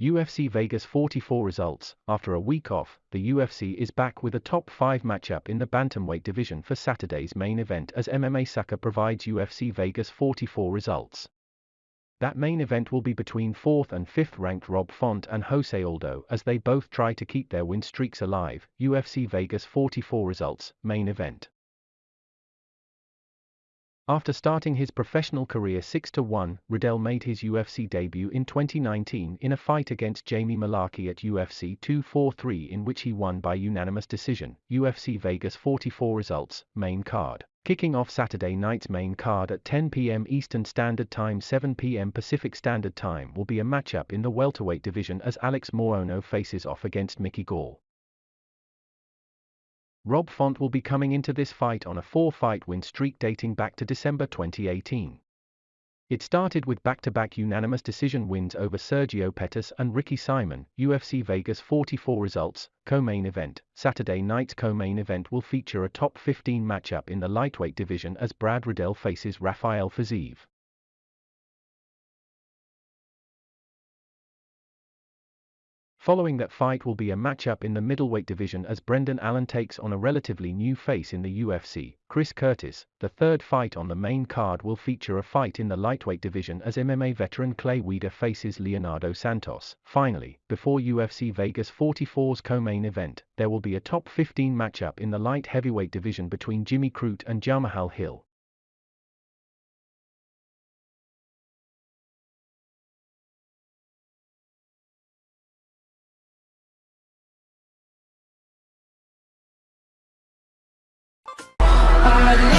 UFC Vegas 44 results. After a week off, the UFC is back with a top 5 matchup in the bantamweight division for Saturday's main event as MMA Sucka provides UFC Vegas 44 results. That main event will be between 4th and 5th ranked Rob Font and Jose Aldo as they both try to keep their win streaks alive. UFC Vegas 44 results, main event. After starting his professional career 6-1, Riddell made his UFC debut in 2019 in a fight against Jamie Mullarkey at UFC 243 in which he won by unanimous decision. UFC Vegas 44 results, main card. Kicking off Saturday night's main card at 10 p.m. Eastern Standard Time 7 p.m. Pacific Standard Time will be a matchup in the welterweight division as Alex Morono faces off against Mickey Gall. Rob Font will be coming into this fight on a four-fight win streak dating back to December 2018. It started with back-to-back unanimous decision wins over Sergio Pettis and Ricky Simon, UFC Vegas 44 results, co-main event. Saturday night's co-main event will feature a top 15 matchup in the lightweight division as Brad Riddell faces Rafael Fiziev. Following that fight will be a matchup in the middleweight division as Brendan Allen takes on a relatively new face in the UFC, Chris Curtis. The third fight on the main card will feature a fight in the lightweight division as MMA veteran Clay Guida faces Leonardo Santos. Finally, before UFC Vegas 44's co-main event, there will be a top 15 matchup in the light heavyweight division between Jimmy Crute and Jamahal Hill. I